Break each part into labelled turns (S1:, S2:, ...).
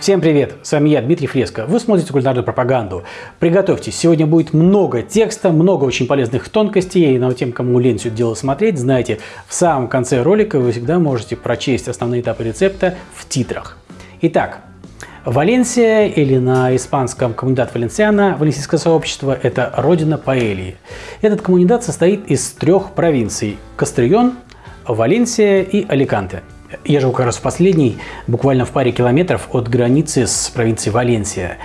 S1: Всем привет! С вами я, Дмитрий Фреско. Вы смотрите кулинарную пропаганду. Приготовьтесь, сегодня будет много текста, много очень полезных тонкостей. Но тем, кому лень все дело смотреть, знаете, в самом конце ролика вы всегда можете прочесть основные этапы рецепта в титрах. Итак, Валенсия или на испанском коммунидат Валенсиана, валенсийское сообщество – это родина паэльи. Этот коммунидат состоит из трех провинций – Кастрион, Валенсия и Аликанте – я живу как раз в последней, буквально в паре километров от границы с провинцией Валенсия.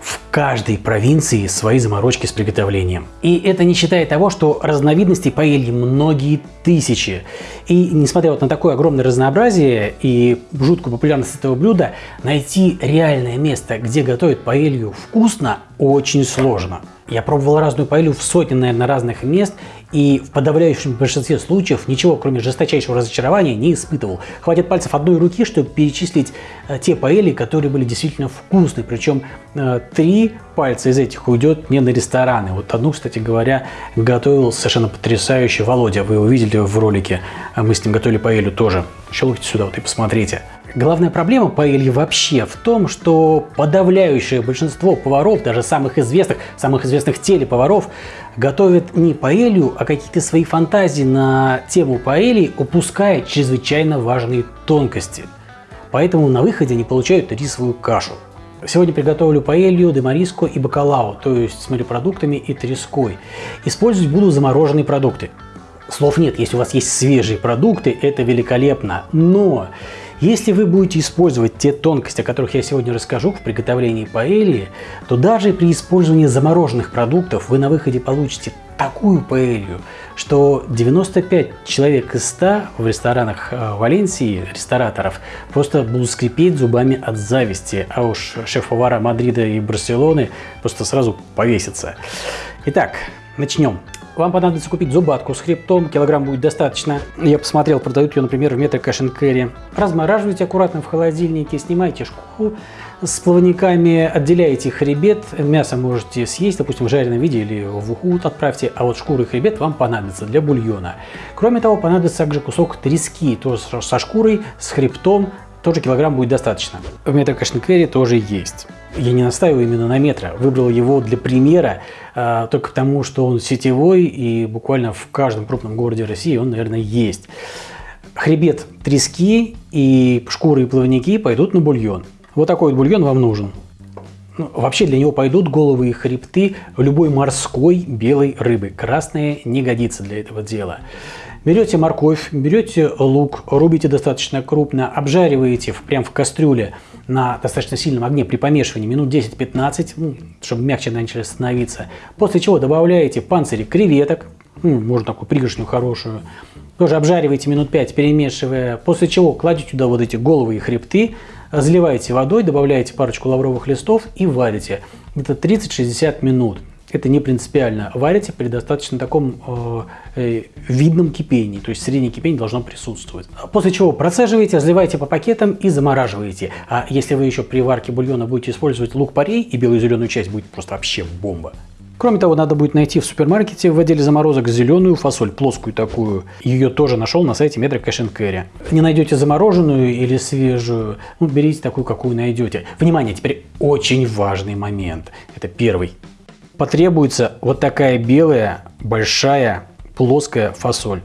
S1: В каждой провинции свои заморочки с приготовлением. И это не считая того, что разновидностей паэльи многие тысячи. И несмотря вот на такое огромное разнообразие и жуткую популярность этого блюда, найти реальное место, где готовят паэлью вкусно, очень сложно. Я пробовал разную паэлью в сотни, наверное, разных мест, и в подавляющем большинстве случаев ничего, кроме жесточайшего разочарования, не испытывал. Хватит пальцев одной руки, чтобы перечислить э, те паэли, которые были действительно вкусные. Причем э, три пальца из этих уйдет не на рестораны. Вот одну, кстати говоря, готовил совершенно потрясающий Володя. Вы его видели в ролике. А мы с ним готовили паэлью тоже. Щелкайте сюда вот и посмотрите. Главная проблема паэльи вообще в том, что подавляющее большинство поваров, даже самых известных, самых известных телеповаров, готовят не паэлью, а какие-то свои фантазии на тему паэльи, упуская чрезвычайно важные тонкости. Поэтому на выходе они получают рисовую кашу. Сегодня приготовлю паэлью, демариско и бакалау, то есть с морепродуктами и треской. Использовать буду замороженные продукты. Слов нет, если у вас есть свежие продукты, это великолепно. Но если вы будете использовать те тонкости, о которых я сегодня расскажу в приготовлении паэльи, то даже при использовании замороженных продуктов вы на выходе получите такую паэлью, что 95 человек из 100 в ресторанах э, Валенсии, рестораторов, просто будут скрипеть зубами от зависти, а уж шеф-повара Мадрида и Барселоны просто сразу повесятся. Итак, начнем. Вам понадобится купить зубатку с хребтом, килограмм будет достаточно. Я посмотрел, продают ее, например, в метро Cash Carry. Размораживайте аккуратно в холодильнике, снимайте шкуру с плавниками, отделяете хребет. Мясо можете съесть, допустим, в жареном виде или в уху отправьте, а вот шкуры и хребет вам понадобится для бульона. Кроме того, понадобится также кусок трески, тоже со шкурой, с хребтом, тоже килограмм будет достаточно. В метро Кашниквере тоже есть. Я не настаиваю именно на метро, выбрал его для примера, э, только потому, что он сетевой и буквально в каждом крупном городе России он, наверное, есть. Хребет трески и шкуры и плавники пойдут на бульон. Вот такой вот бульон вам нужен. Ну, вообще для него пойдут головы и хребты любой морской белой рыбы. Красная не годится для этого дела. Берете морковь, берете лук, рубите достаточно крупно, обжариваете прямо в кастрюле на достаточно сильном огне при помешивании минут 10-15, ну, чтобы мягче начали становиться. После чего добавляете панцири креветок, ну, можно такую пригоршню хорошую, тоже обжариваете минут 5, перемешивая, после чего кладете туда вот эти головы и хребты, заливаете водой, добавляете парочку лавровых листов и варите. Где-то 30-60 минут это не принципиально. Варите при достаточно таком э, э, видном кипении, то есть среднее кипение должно присутствовать. После чего процеживаете, разливаете по пакетам и замораживаете. А если вы еще при варке бульона будете использовать лук-порей и белую зеленую часть, будет просто вообще бомба. Кроме того, надо будет найти в супермаркете в отделе заморозок зеленую фасоль, плоскую такую. Ее тоже нашел на сайте Metro Cash Carry. Не найдете замороженную или свежую, ну, берите такую, какую найдете. Внимание, теперь очень важный момент. Это первый потребуется вот такая белая, большая, плоская фасоль.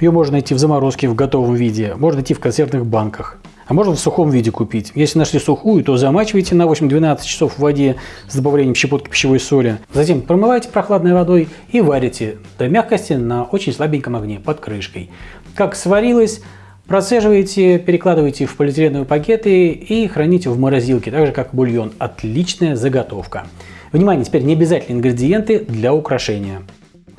S1: Ее можно найти в заморозке в готовом виде, можно найти в консервных банках. А можно в сухом виде купить. Если нашли сухую, то замачивайте на 8-12 часов в воде с добавлением щепотки пищевой соли. Затем промывайте прохладной водой и варите до мягкости на очень слабеньком огне под крышкой. Как сварилось, процеживаете, перекладываете в полиэтиленовые пакеты и храните в морозилке, так же как бульон. Отличная заготовка. Внимание, теперь не обязательные ингредиенты для украшения.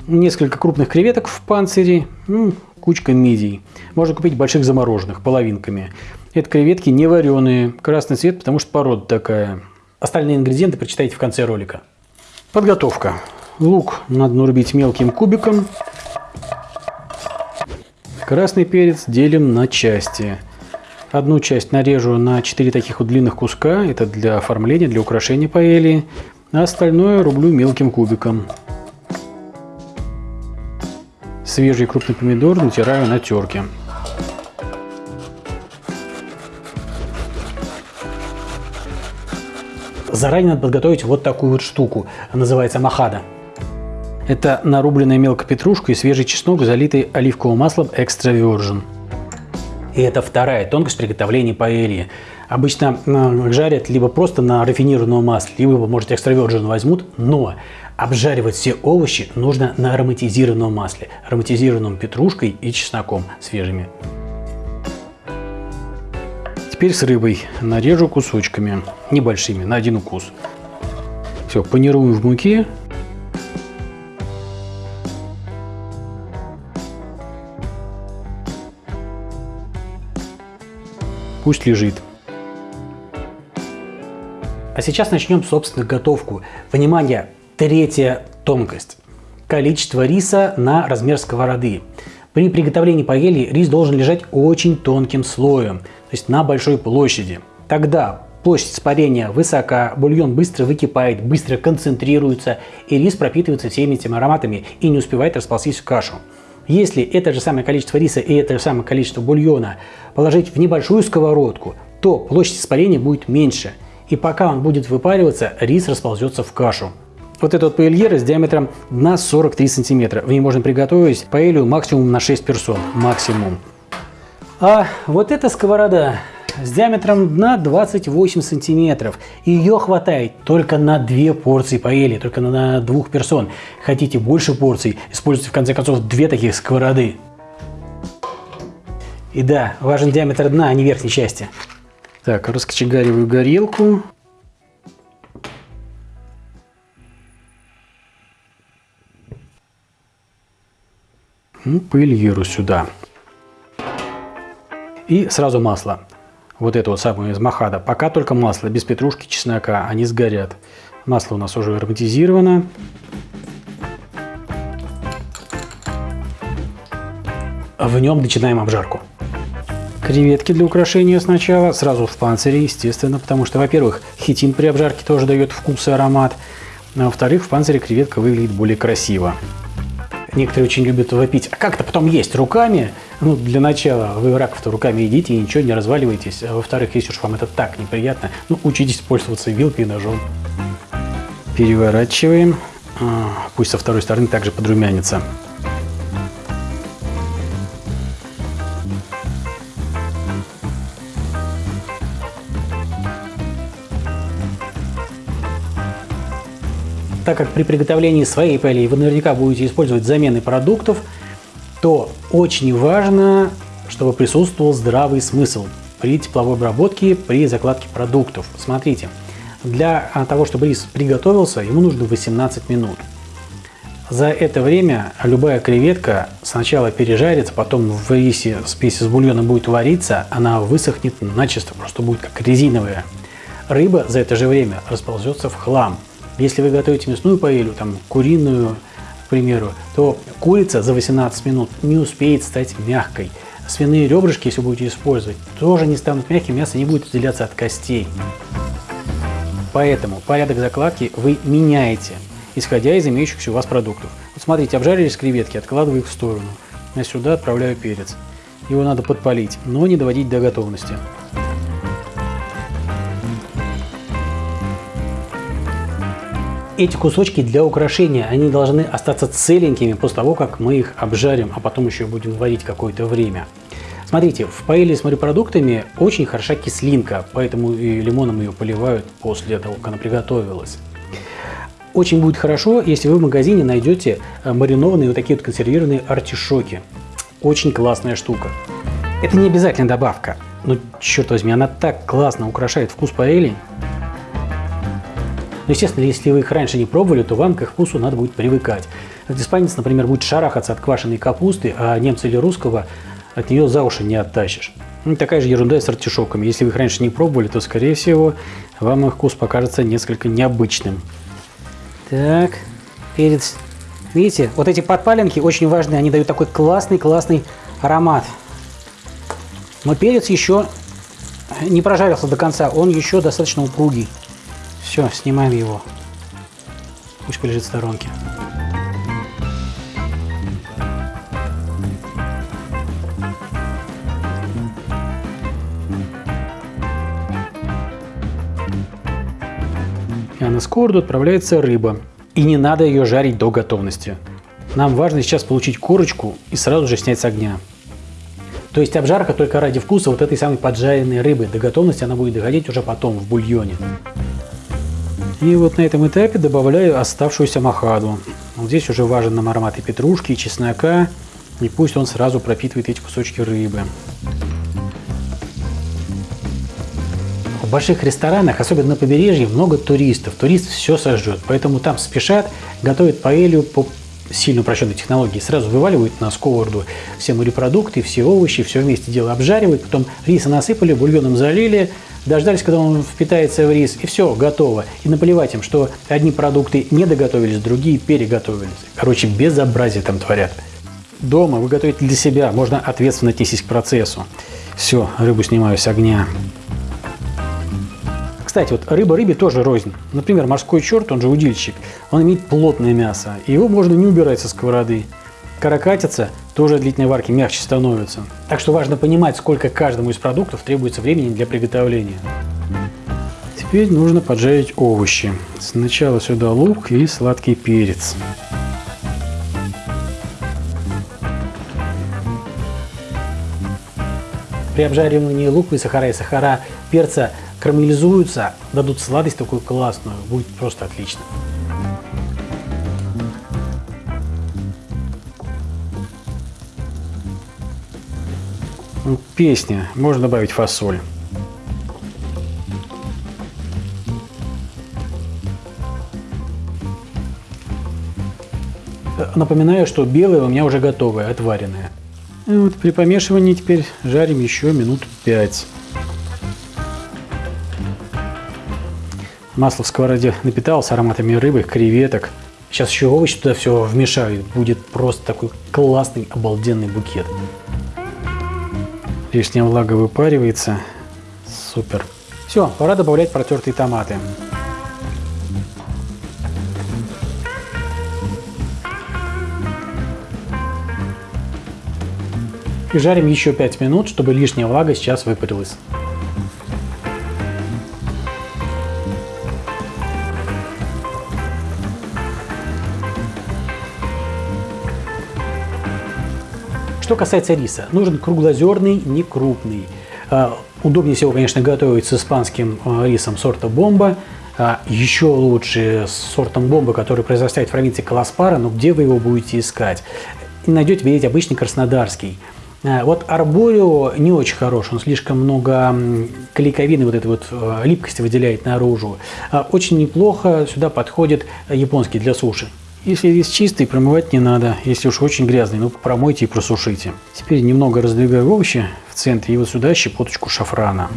S1: Несколько крупных креветок в панцире, ну, кучка мидий. Можно купить больших замороженных, половинками. Это креветки не вареные, красный цвет, потому что порода такая. Остальные ингредиенты прочитайте в конце ролика. Подготовка. Лук надо нарубить мелким кубиком. Красный перец делим на части. Одну часть нарежу на 4 таких вот длинных куска. Это для оформления, для украшения паэли а остальное рублю мелким кубиком. Свежий крупный помидор натираю на терке. заранее надо подготовить вот такую вот штуку, называется махада. Это нарубленная мелко петрушка и свежий чеснок, залитый оливковым маслом экстра virgin. И это вторая тонкость приготовления паэльи. Обычно жарят либо просто на рафинированном масле, либо, может, экстра virgin возьмут, но обжаривать все овощи нужно на ароматизированном масле, ароматизированном петрушкой и чесноком свежими. Теперь с рыбой нарежу кусочками, небольшими, на один укус. Все, панирую в муке. Пусть лежит. А сейчас начнем, собственно, готовку. Внимание, третья тонкость. Количество риса на размер сковороды. При приготовлении паэльи рис должен лежать очень тонким слоем, то есть на большой площади. Тогда площадь испарения высока, бульон быстро выкипает, быстро концентрируется, и рис пропитывается всеми этими ароматами и не успевает расползтись в кашу. Если это же самое количество риса и это же самое количество бульона положить в небольшую сковородку, то площадь испарения будет меньше. И пока он будет выпариваться, рис расползется в кашу. Вот эта вот паэльера с диаметром дна 43 сантиметра. В ней можно приготовить паэлью максимум на 6 персон. Максимум. А вот эта сковорода с диаметром дна 28 сантиметров. Ее хватает только на две порции паэли, только на двух персон. Хотите больше порций, используйте в конце концов две таких сковороды. И да, важен диаметр дна, а не верхней части. Так, раскочегариваю горелку. Ну, пыльеру сюда. И сразу масло. Вот это вот самое из махада. Пока только масло, без петрушки, чеснока. Они сгорят. Масло у нас уже ароматизировано. В нем начинаем обжарку. Креветки для украшения сначала, сразу в панцире, естественно, потому что, во-первых, хитин при обжарке тоже дает вкус и аромат, а во-вторых, в панцире креветка выглядит более красиво. Некоторые очень любят вопить, а как-то потом есть руками. Ну, для начала вы раков-то руками едите и ничего не разваливаетесь. А во-вторых, если уж вам это так неприятно, ну, учитесь пользоваться вилкой и ножом. Переворачиваем. А, пусть со второй стороны также подрумянится. Так как при приготовлении своей паэльи вы наверняка будете использовать замены продуктов, то очень важно, чтобы присутствовал здравый смысл при тепловой обработке, при закладке продуктов. Смотрите, для того, чтобы рис приготовился, ему нужно 18 минут. За это время любая креветка сначала пережарится, потом в рисе спеси с бульоном будет вариться, она высохнет начисто, просто будет как резиновая. Рыба за это же время расползется в хлам. Если вы готовите мясную паэлью, там куриную, к примеру, то курица за 18 минут не успеет стать мягкой. Свиные ребрышки, если будете использовать, тоже не станут мягкими, мясо не будет отделяться от костей. Поэтому порядок закладки вы меняете, исходя из имеющихся у вас продуктов. Вот смотрите, обжарились креветки, откладываю их в сторону. Я сюда отправляю перец. Его надо подпалить, но не доводить до готовности. Эти кусочки для украшения, они должны остаться целенькими после того, как мы их обжарим, а потом еще будем варить какое-то время. Смотрите, в паэле с морепродуктами очень хороша кислинка, поэтому и лимоном ее поливают после того, как она приготовилась. Очень будет хорошо, если вы в магазине найдете э, маринованные вот такие вот консервированные артишоки. Очень классная штука. Это не обязательно добавка, но черт возьми, она так классно украшает вкус паэли. Но, естественно, если вы их раньше не пробовали, то вам к их вкусу надо будет привыкать. Испанец, например, будет шарахаться от квашеной капусты, а немца или русского от нее за уши не оттащишь. Ну, такая же ерунда и с артишоками. Если вы их раньше не пробовали, то, скорее всего, вам их вкус покажется несколько необычным. Так, перец. Видите, вот эти подпаленки очень важные, они дают такой классный-классный аромат. Но перец еще не прожарился до конца, он еще достаточно упругий. Все, снимаем его. Пусть полежит в сторонке. на сковороду отправляется рыба. И не надо ее жарить до готовности. Нам важно сейчас получить корочку и сразу же снять с огня. То есть обжарка только ради вкуса вот этой самой поджаренной рыбы. До готовности она будет доходить уже потом в бульоне. И вот на этом этапе добавляю оставшуюся махаду. Вот здесь уже важен нам аромат и петрушки, и чеснока. И пусть он сразу пропитывает эти кусочки рыбы. В больших ресторанах, особенно на побережье, много туристов. Турист все сожжет, поэтому там спешат, готовят паэлью по сильно упрощенной технологии. Сразу вываливают на сковороду все морепродукты, все овощи, все вместе дело обжаривают, потом риса насыпали, бульоном залили, дождались, когда он впитается в рис, и все, готово. И наплевать им, что одни продукты не доготовились, другие переготовились. Короче, безобразие там творят. Дома вы готовите для себя, можно ответственно отнестись к процессу. Все, рыбу снимаю с огня. Кстати, вот рыба рыбе тоже рознь. Например, морской черт, он же удильщик, он имеет плотное мясо, и его можно не убирать со сковороды. Каракатица тоже длительной варки мягче становится. Так что важно понимать, сколько каждому из продуктов требуется времени для приготовления. Теперь нужно поджарить овощи. Сначала сюда лук и сладкий перец. При обжаривании лука и сахара и сахара перца карамелизуются, дадут сладость такую классную, будет просто отлично. Песня. Можно добавить фасоль. Напоминаю, что белое у меня уже готовое, отваренное. И вот при помешивании теперь жарим еще минут 5. Масло в сковороде напиталось ароматами рыбы, креветок. Сейчас еще овощи туда все вмешаю. Будет просто такой классный, обалденный букет. Лишняя влага выпаривается. Супер. Все, пора добавлять протертые томаты. И жарим еще 5 минут, чтобы лишняя влага сейчас выпарилась. Что касается риса, нужен круглозерный, не крупный. А, удобнее всего, конечно, готовить с испанским а, рисом сорта бомба. А, еще лучше с сортом бомба, который произрастает в провинции Каласпара, но где вы его будете искать? Найдете, видите, обычный краснодарский. Вот арборио не очень хорош, он слишком много клейковины, вот этой вот липкости выделяет наружу. Очень неплохо сюда подходит японский для суши. Если рис чистый, промывать не надо. Если уж очень грязный, ну промойте и просушите. Теперь немного раздвигаю овощи в центре и вот сюда щепоточку шафрана.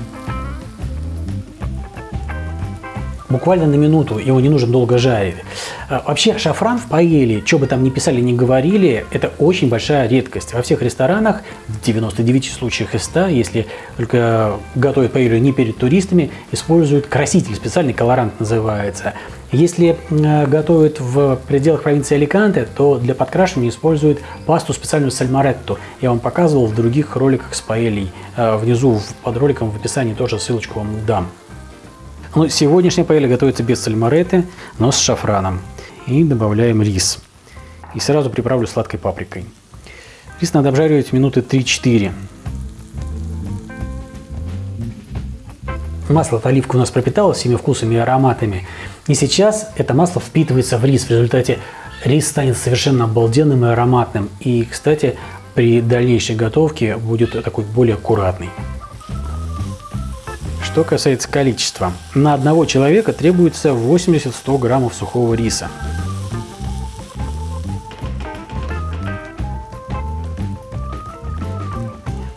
S1: Буквально на минуту, его не нужно долго жарить. А, вообще шафран в паэле, что бы там ни писали, ни говорили, это очень большая редкость. Во всех ресторанах, в 99 случаях из 100, если только готовят паэлю не перед туристами, используют краситель, специальный колорант называется. Если э, готовят в пределах провинции Аликанте, то для подкрашивания используют пасту специальную сальмаретту. Я вам показывал в других роликах с паэлей. Э, внизу под роликом в описании тоже ссылочку вам дам. Ну, сегодняшняя паэлья готовится без сальмареты, но с шафраном. И добавляем рис. И сразу приправлю сладкой паприкой. Рис надо обжаривать минуты 3-4. Масло оливка у нас пропиталось всеми вкусами и ароматами. И сейчас это масло впитывается в рис. В результате рис станет совершенно обалденным и ароматным. И, кстати, при дальнейшей готовке будет такой более аккуратный. Что касается количества. На одного человека требуется 80-100 граммов сухого риса.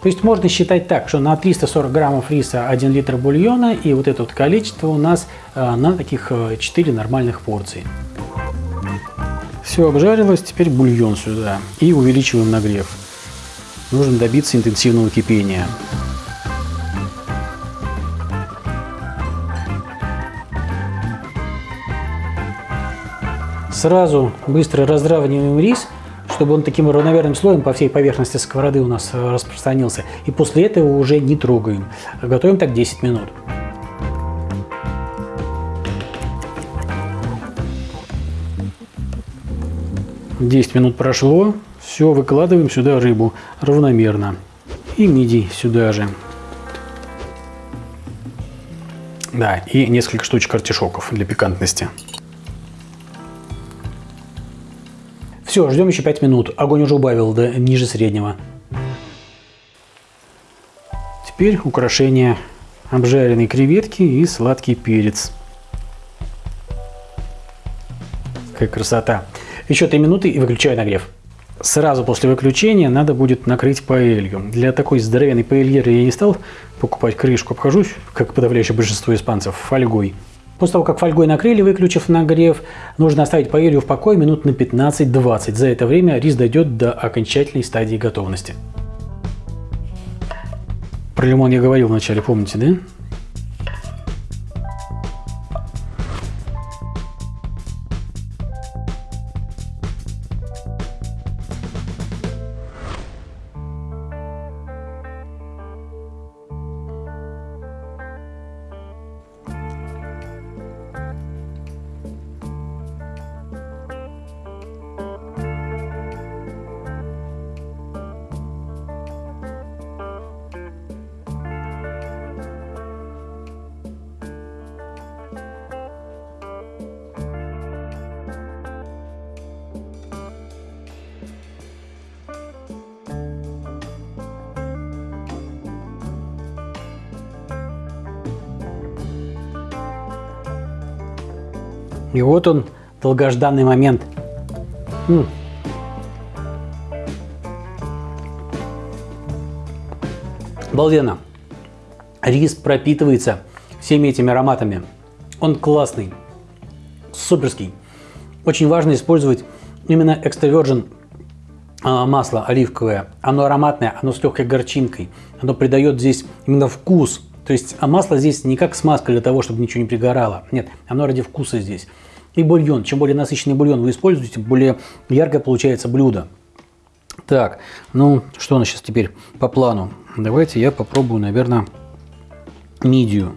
S1: То есть можно считать так, что на 340 граммов риса 1 литр бульона и вот это вот количество у нас э, на таких 4 э, нормальных порции. Все обжарилось, теперь бульон сюда и увеличиваем нагрев. Нужно добиться интенсивного кипения. Сразу быстро разравниваем рис, чтобы он таким равномерным слоем по всей поверхности сковороды у нас э, распространился. И после этого уже не трогаем. Готовим так 10 минут. Десять минут прошло. Все, выкладываем сюда рыбу равномерно. И мидий сюда же. Да, и несколько штучек артишоков для пикантности. Все, ждем еще 5 минут. Огонь уже убавил до ниже среднего. Теперь украшение обжаренной креветки и сладкий перец. Какая красота. Еще 3 минуты и выключаю нагрев. Сразу после выключения надо будет накрыть паэлью. Для такой здоровенной паэльеры я не стал покупать крышку. Обхожусь, как подавляющее большинство испанцев, фольгой. После того, как фольгой накрыли, выключив нагрев, нужно оставить паэлью в покое минут на 15-20. За это время рис дойдет до окончательной стадии готовности. Про лимон я говорил вначале, помните, да? И вот он, долгожданный момент. М -м. Обалденно. Рис пропитывается всеми этими ароматами. Он классный, суперский. Очень важно использовать именно extra а, масло оливковое. Оно ароматное, оно с легкой горчинкой. Оно придает здесь именно вкус. То есть а масло здесь не как смазка для того, чтобы ничего не пригорало. Нет, оно ради вкуса здесь. И бульон. Чем более насыщенный бульон вы используете, более яркое получается блюдо. Так, ну что у нас сейчас теперь по плану? Давайте я попробую, наверное, мидию.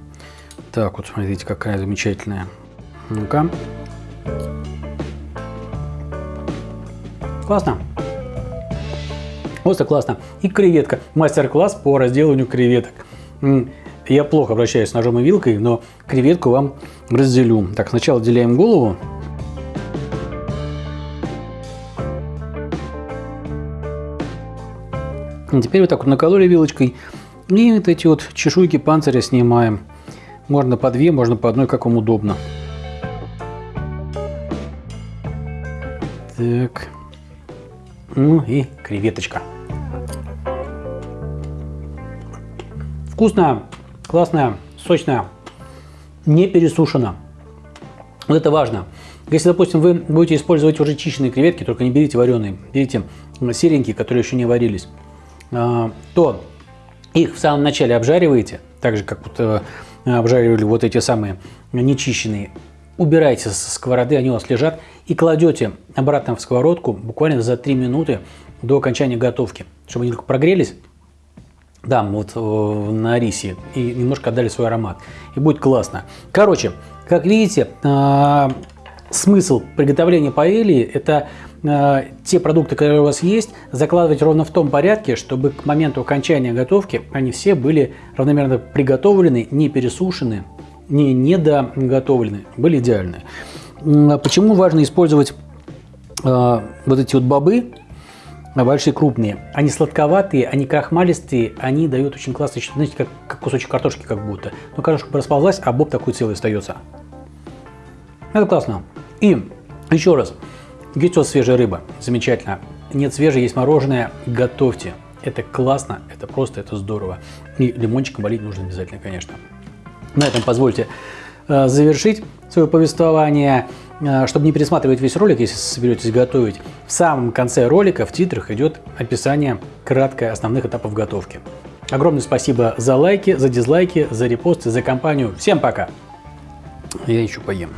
S1: Так, вот смотрите, какая замечательная. Ну-ка. Классно. Просто классно. И креветка. Мастер-класс по разделыванию креветок. Я плохо обращаюсь с ножом и вилкой, но креветку вам разделю. Так, сначала отделяем голову. И теперь вот так вот накололи вилочкой. И вот эти вот чешуйки панциря снимаем. Можно по две, можно по одной, как вам удобно. Так. Ну и креветочка. Вкусная, классная, сочная, не пересушена. Вот это важно. Если, допустим, вы будете использовать уже чищенные креветки, только не берите вареные, берите серенькие, которые еще не варились, а, то их в самом начале обжариваете, так же, как вот э, обжаривали вот эти самые нечищенные. Убирайте со сковороды, они у вас лежат, и кладете обратно в сковородку буквально за 3 минуты до окончания готовки, чтобы они только прогрелись, да, вот э, на рисе. И немножко отдали свой аромат. И будет классно. Короче, как видите, э, смысл приготовления паэльи – это э, те продукты, которые у вас есть, закладывать ровно в том порядке, чтобы к моменту окончания готовки они все были равномерно приготовлены, не пересушены, не недоготовлены, были идеальны. Почему важно использовать вот эти вот бобы, большие крупные. Они сладковатые, они крахмалистые, они дают очень классный, знаете, как, как кусочек картошки как будто. Но картошка расползлась, а боб такой целый остается. Это классно. И еще раз, есть у вас свежая рыба, замечательно. Нет свежей, есть мороженое, готовьте. Это классно, это просто, это здорово. И лимончиком болеть нужно обязательно, конечно. На этом позвольте э, завершить свое повествование. Э, чтобы не пересматривать весь ролик, если соберетесь готовить, в самом конце ролика в титрах идет описание краткое основных этапов готовки. Огромное спасибо за лайки, за дизлайки, за репосты, за компанию. Всем пока! Я еще поем.